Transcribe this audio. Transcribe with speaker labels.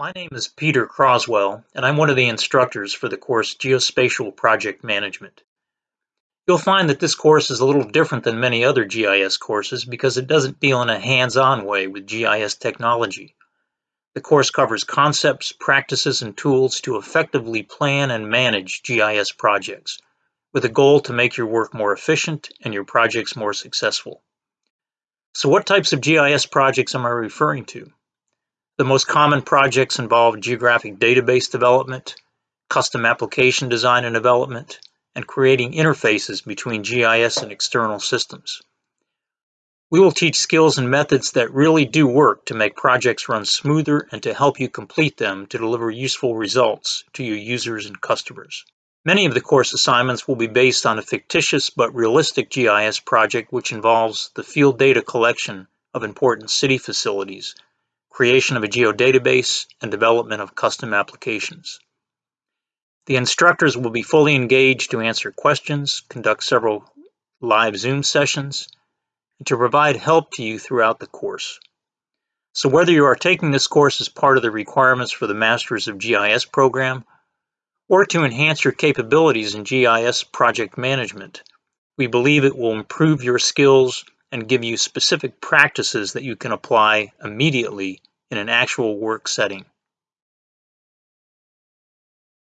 Speaker 1: My name is Peter Croswell, and I'm one of the instructors for the course Geospatial Project Management. You'll find that this course is a little different than many other GIS courses because it doesn't deal in a hands-on way with GIS technology. The course covers concepts, practices, and tools to effectively plan and manage GIS projects, with a goal to make your work more efficient and your projects more successful. So what types of GIS projects am I referring to? The most common projects involve geographic database development, custom application design and development, and creating interfaces between GIS and external systems. We will teach skills and methods that really do work to make projects run smoother and to help you complete them to deliver useful results to your users and customers. Many of the course assignments will be based on a fictitious but realistic GIS project which involves the field data collection of important city facilities creation of a geodatabase, and development of custom applications. The instructors will be fully engaged to answer questions, conduct several live Zoom sessions, and to provide help to you throughout the course. So whether you are taking this course as part of the requirements for the Masters of GIS program, or to enhance your capabilities in GIS project management, we believe it will improve your skills and give you specific practices that you can apply immediately in an actual work setting.